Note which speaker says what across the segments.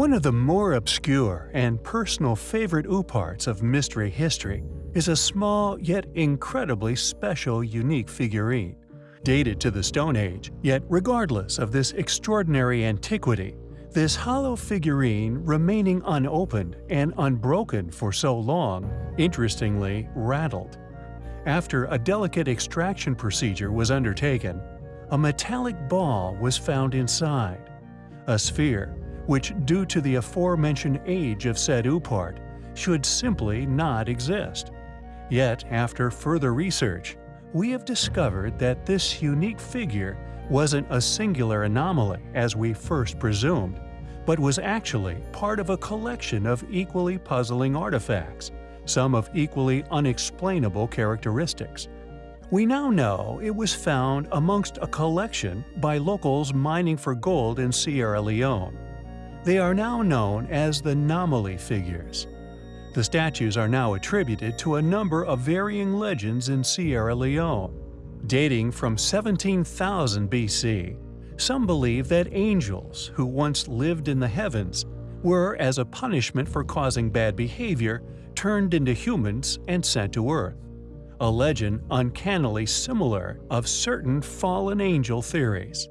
Speaker 1: One of the more obscure and personal favorite OOParts of mystery history is a small yet incredibly special unique figurine. Dated to the Stone Age, yet regardless of this extraordinary antiquity, this hollow figurine remaining unopened and unbroken for so long, interestingly rattled. After a delicate extraction procedure was undertaken, a metallic ball was found inside. A sphere, which due to the aforementioned age of said OOPart, should simply not exist. Yet, after further research, we have discovered that this unique figure wasn't a singular anomaly as we first presumed, but was actually part of a collection of equally puzzling artifacts, some of equally unexplainable characteristics. We now know it was found amongst a collection by locals mining for gold in Sierra Leone. They are now known as the Nomoli figures. The statues are now attributed to a number of varying legends in Sierra Leone. Dating from 17,000 BC, some believe that angels, who once lived in the heavens, were, as a punishment for causing bad behavior, turned into humans and sent to Earth a legend uncannily similar of certain fallen angel theories.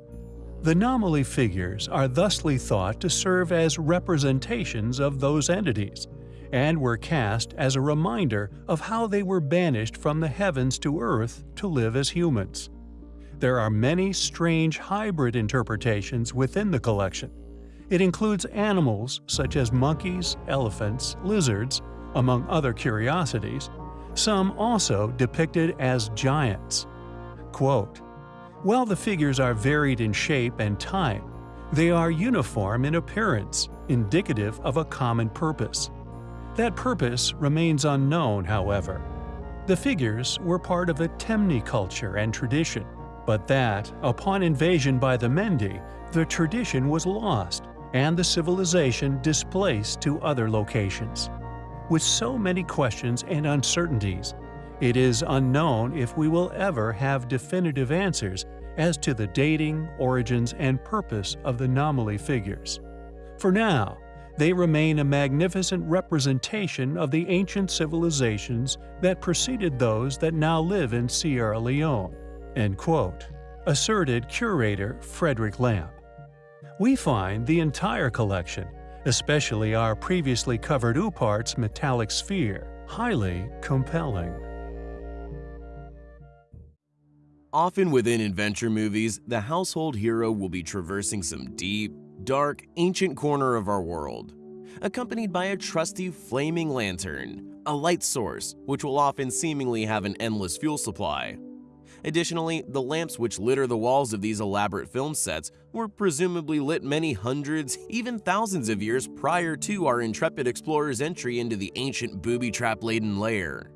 Speaker 1: The Nomoli figures are thusly thought to serve as representations of those entities, and were cast as a reminder of how they were banished from the heavens to earth to live as humans. There are many strange hybrid interpretations within the collection. It includes animals such as monkeys, elephants, lizards, among other curiosities, some also depicted as giants. Quote, While the figures are varied in shape and time, they are uniform in appearance, indicative of a common purpose. That purpose remains unknown, however. The figures were part of a Temne culture and tradition, but that, upon invasion by the Mendi, the tradition was lost and the civilization displaced to other locations. With so many questions and uncertainties, it is unknown if we will ever have definitive answers as to the dating, origins, and purpose of the Nomoli figures. For now, they remain a magnificent representation of the ancient civilizations that preceded those that now live in Sierra Leone." End quote, asserted curator Frederick Lamp. We find the entire collection especially our previously covered OOPart's metallic sphere, highly compelling.
Speaker 2: Often within adventure movies, the household hero will be traversing some deep, dark, ancient corner of our world, accompanied by a trusty flaming lantern, a light source, which will often seemingly have an endless fuel supply. Additionally, the lamps which litter the walls of these elaborate film sets were presumably lit many hundreds, even thousands of years prior to our intrepid explorer's entry into the ancient booby-trap-laden lair.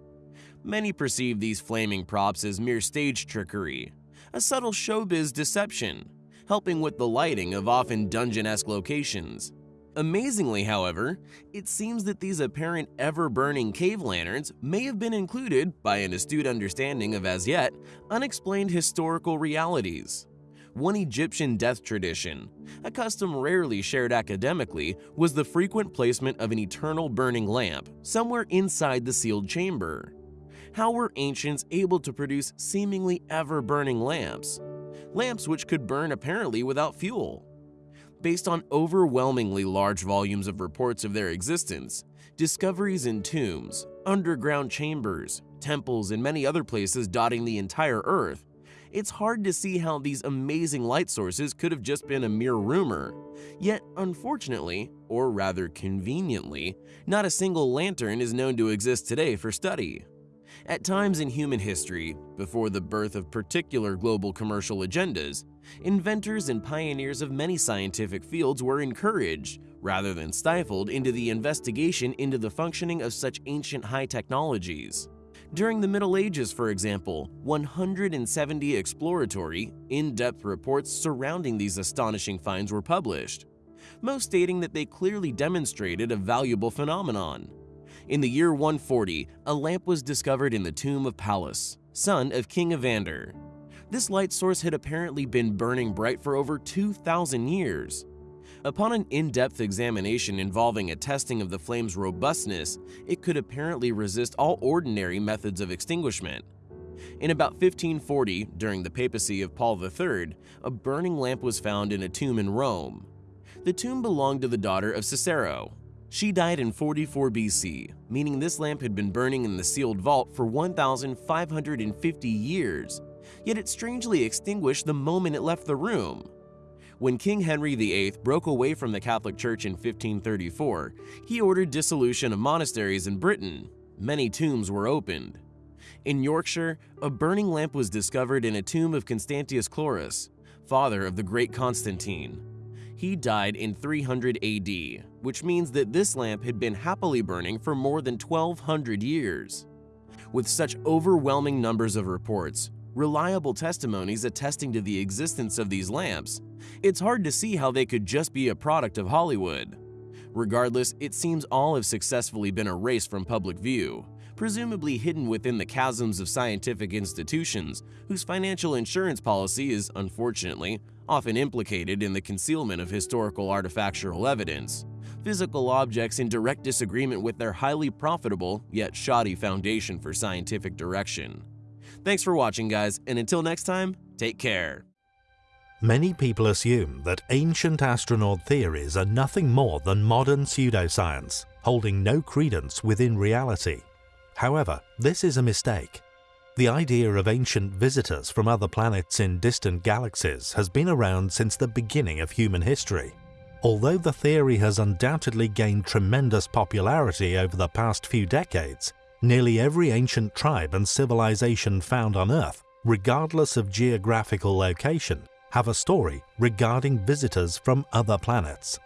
Speaker 2: Many perceive these flaming props as mere stage trickery, a subtle showbiz deception, helping with the lighting of often dungeon-esque locations. Amazingly, however, it seems that these apparent ever-burning cave lanterns may have been included by an astute understanding of as yet unexplained historical realities. One Egyptian death tradition, a custom rarely shared academically, was the frequent placement of an eternal burning lamp somewhere inside the sealed chamber. How were ancients able to produce seemingly ever-burning lamps? Lamps which could burn apparently without fuel based on overwhelmingly large volumes of reports of their existence, discoveries in tombs, underground chambers, temples, and many other places dotting the entire Earth, it's hard to see how these amazing light sources could have just been a mere rumor. Yet, unfortunately, or rather conveniently, not a single lantern is known to exist today for study. At times in human history, before the birth of particular global commercial agendas, inventors and pioneers of many scientific fields were encouraged, rather than stifled, into the investigation into the functioning of such ancient high technologies. During the Middle Ages, for example, 170 exploratory, in-depth reports surrounding these astonishing finds were published, most stating that they clearly demonstrated a valuable phenomenon. In the year 140, a lamp was discovered in the tomb of Pallas, son of King Evander. This light source had apparently been burning bright for over 2,000 years. Upon an in-depth examination involving a testing of the flame's robustness, it could apparently resist all ordinary methods of extinguishment. In about 1540, during the papacy of Paul III, a burning lamp was found in a tomb in Rome. The tomb belonged to the daughter of Cicero. She died in 44 BC, meaning this lamp had been burning in the sealed vault for 1,550 years, yet it strangely extinguished the moment it left the room. When King Henry VIII broke away from the Catholic Church in 1534, he ordered dissolution of monasteries in Britain. Many tombs were opened. In Yorkshire, a burning lamp was discovered in a tomb of Constantius Chlorus, father of the great Constantine. He died in 300 AD, which means that this lamp had been happily burning for more than 1200 years. With such overwhelming numbers of reports, reliable testimonies attesting to the existence of these lamps, it's hard to see how they could just be a product of Hollywood. Regardless, it seems all have successfully been erased from public view, presumably hidden within the chasms of scientific institutions whose financial insurance policy is, unfortunately, often implicated in the concealment of historical artifactual evidence, physical objects in direct disagreement with their highly profitable yet shoddy foundation for scientific direction. Thanks for watching guys, and until next time, take care.
Speaker 3: Many people assume that ancient astronaut theories are nothing more than modern pseudoscience, holding no credence within reality. However, this is a mistake. The idea of ancient visitors from other planets in distant galaxies has been around since the beginning of human history. Although the theory has undoubtedly gained tremendous popularity over the past few decades, nearly every ancient tribe and civilization found on Earth, regardless of geographical location, have a story regarding visitors from other planets.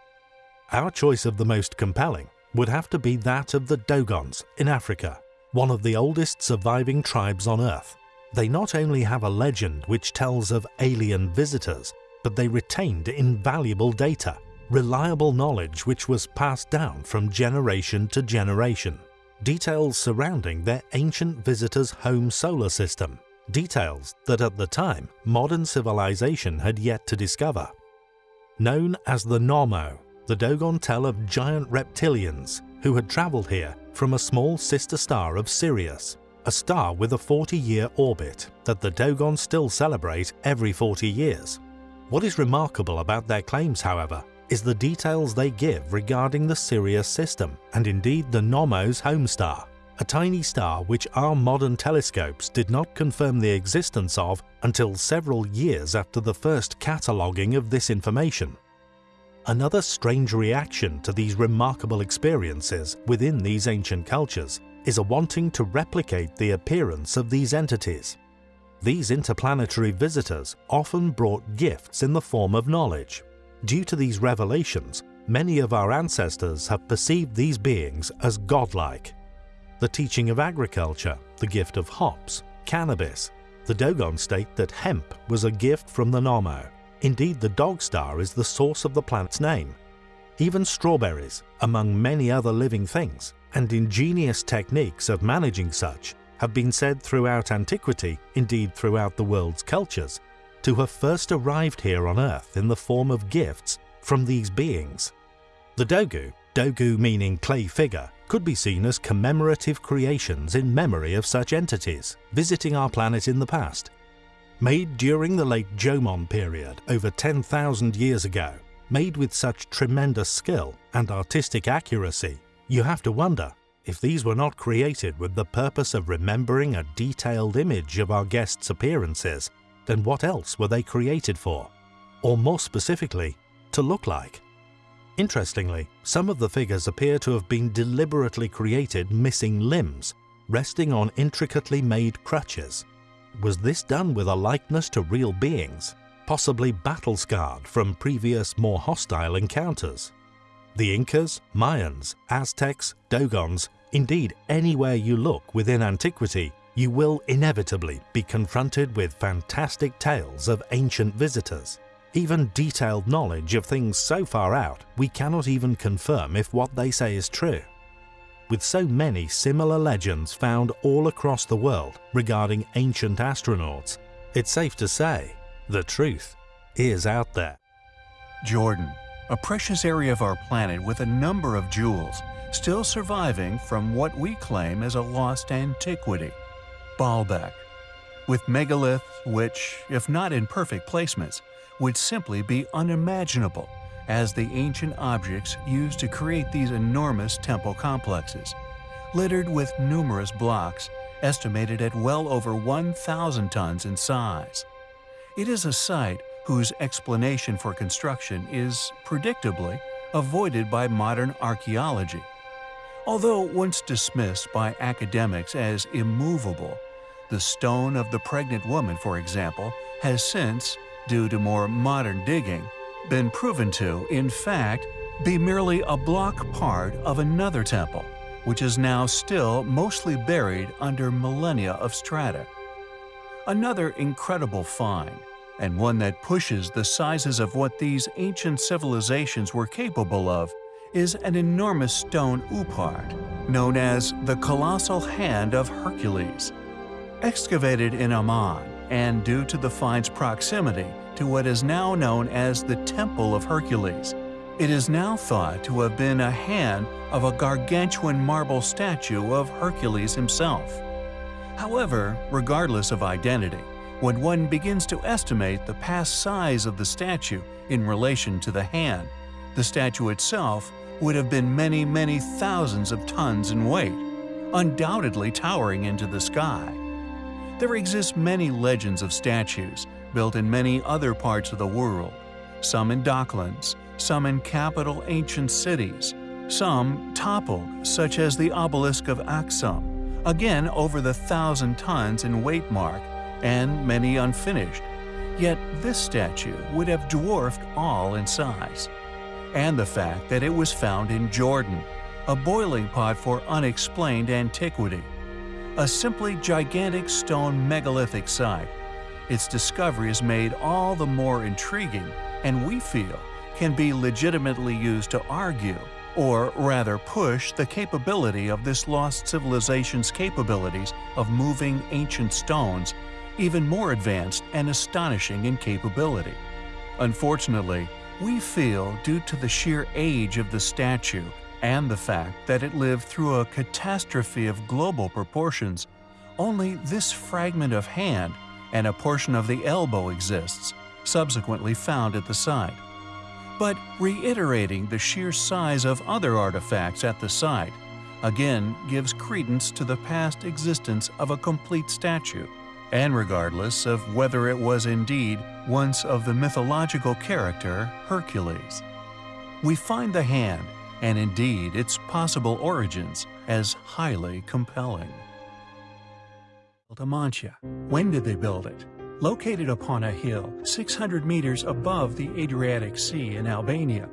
Speaker 3: Our choice of the most compelling would have to be that of the Dogons in Africa, one of the oldest surviving tribes on Earth. They not only have a legend which tells of alien visitors, but they retained invaluable data, reliable knowledge which was passed down from generation to generation, details surrounding their ancient visitors' home solar system, details that at the time modern civilization had yet to discover. Known as the Nommo, the Dogon tell of giant reptilians who had travelled here from a small sister star of Sirius, a star with a 40-year orbit that the Dogon still celebrate every 40 years. What is remarkable about their claims, however, is the details they give regarding the Sirius system and indeed the Nommo's home star, a tiny star which our modern telescopes did not confirm the existence of until several years after the first cataloguing of this information. Another strange reaction to these remarkable experiences within these ancient cultures is a wanting to replicate the appearance of these entities. These interplanetary visitors often brought gifts in the form of knowledge. Due to these revelations, many of our ancestors have perceived these beings as godlike the teaching of agriculture, the gift of hops, cannabis. The Dogon state that hemp was a gift from the Nommo. Indeed, the dog star is the source of the planet's name. Even strawberries, among many other living things, and ingenious techniques of managing such, have been said throughout antiquity, indeed throughout the world's cultures, to have first arrived here on Earth in the form of gifts from these beings. The Dogu, Dogu meaning clay figure, could be seen as commemorative creations in memory of such entities visiting our planet in the past. Made during the late Jomon period over 10,000 years ago, made with such tremendous skill and artistic accuracy, you have to wonder if these were not created with the purpose of remembering a detailed image of our guests' appearances, then what else were they created for? Or more specifically, to look like? Interestingly, some of the figures appear to have been deliberately created missing limbs, resting on intricately made crutches. Was this done with a likeness to real beings, possibly battle-scarred from previous more hostile encounters? The Incas, Mayans, Aztecs, Dogons, indeed anywhere you look within antiquity, you will inevitably be confronted with fantastic tales of ancient visitors even detailed knowledge of things so far out we cannot even confirm if what they say is true. With so many similar legends found all across the world regarding ancient astronauts, it's safe to say the truth is out there.
Speaker 1: Jordan, a precious area of our planet with a number of jewels still surviving from what we claim as a lost antiquity, Baalbek. With megaliths which, if not in perfect placements, would simply be unimaginable as the ancient objects used to create these enormous temple complexes, littered with numerous blocks estimated at well over 1,000 tons in size. It is a site whose explanation for construction is, predictably, avoided by modern archaeology. Although once dismissed by academics as immovable, the stone of the pregnant woman, for example, has since, due to more modern digging, been proven to, in fact, be merely a block part of another temple, which is now still mostly buried under millennia of strata. Another incredible find, and one that pushes the sizes of what these ancient civilizations were capable of, is an enormous stone OOPart, known as the Colossal Hand of Hercules. Excavated in Amman, and due to the find's proximity to what is now known as the Temple of Hercules. It is now thought to have been a hand of a gargantuan marble statue of Hercules himself. However, regardless of identity, when one begins to estimate the past size of the statue in relation to the hand, the statue itself would have been many, many thousands of tons in weight, undoubtedly towering into the sky. There exist many legends of statues built in many other parts of the world, some in docklands, some in capital ancient cities, some toppled, such as the obelisk of Aksum, again over the thousand tons in weight mark, and many unfinished. Yet this statue would have dwarfed all in size. And the fact that it was found in Jordan, a boiling pot for unexplained antiquity. A simply gigantic stone megalithic site its discovery is made all the more intriguing and we feel can be legitimately used to argue, or rather push the capability of this lost civilization's capabilities of moving ancient stones even more advanced and astonishing in capability. Unfortunately, we feel due to the sheer age of the statue and the fact that it lived through a catastrophe of global proportions, only this fragment of hand and a portion of the elbow exists, subsequently found at the site. But reiterating the sheer size of other artifacts at the site again gives credence to the past existence of a complete statue, and regardless of whether it was indeed once of the mythological character Hercules. We find the hand, and indeed its possible origins, as highly compelling. Amantia. When did they build it? Located upon a hill 600 meters above the Adriatic Sea in Albania,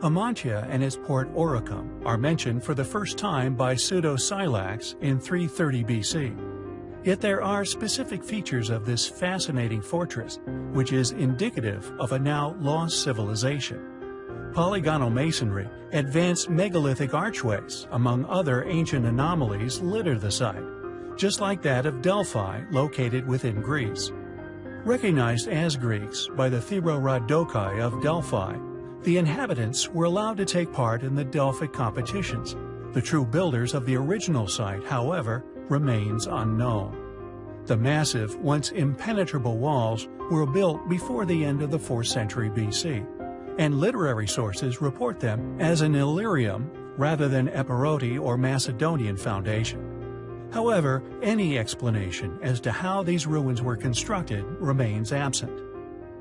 Speaker 1: Amantia and its port Oricum are mentioned for the first time by Pseudo-Scylax in 330 BC. Yet there are specific features of this fascinating fortress, which is indicative of a now lost civilization. Polygonal masonry, advanced megalithic archways, among other ancient anomalies litter the site just like that of Delphi located within Greece. Recognized as Greeks by the Thearodokoi of Delphi, the inhabitants were allowed to take part in the Delphic competitions. The true builders of the original site, however, remains unknown. The massive, once impenetrable walls were built before the end of the 4th century BC, and literary sources report them as an Illyrian rather than Epirote or Macedonian foundation. However, any explanation as to how these ruins were constructed remains absent.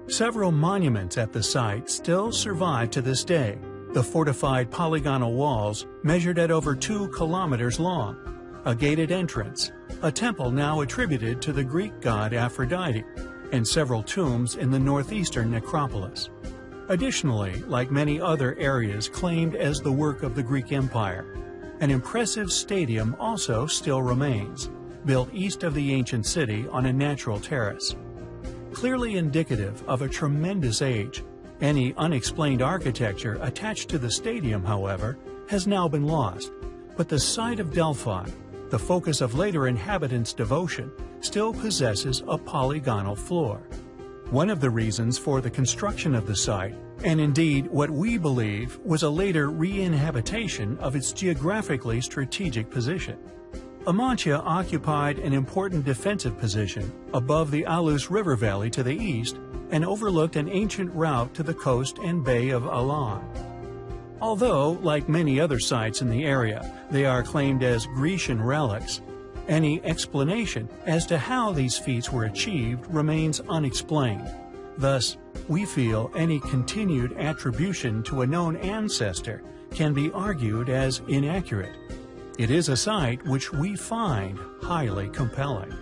Speaker 1: Several monuments at the site still survive to this day. The fortified polygonal walls measured at over two kilometers long, a gated entrance, a temple now attributed to the Greek god Aphrodite, and several tombs in the northeastern necropolis. Additionally, like many other areas claimed as the work of the Greek Empire, an impressive stadium also still remains, built east of the ancient city on a natural terrace. Clearly indicative of a tremendous age, any unexplained architecture attached to the stadium, however, has now been lost, but the site of Delphi, the focus of later inhabitants' devotion, still possesses a polygonal floor. One of the reasons for the construction of the site, and indeed what we believe was a later re-inhabitation of its geographically strategic position. Amantia occupied an important defensive position above the Alus River Valley to the east and overlooked an ancient route to the coast and Bay of Aulon. Although, like many other sites in the area, they are claimed as Grecian relics, any explanation as to how these feats were achieved remains unexplained. Thus, we feel any continued attribution to a known ancestor can be argued as inaccurate. It is a site which we find highly compelling.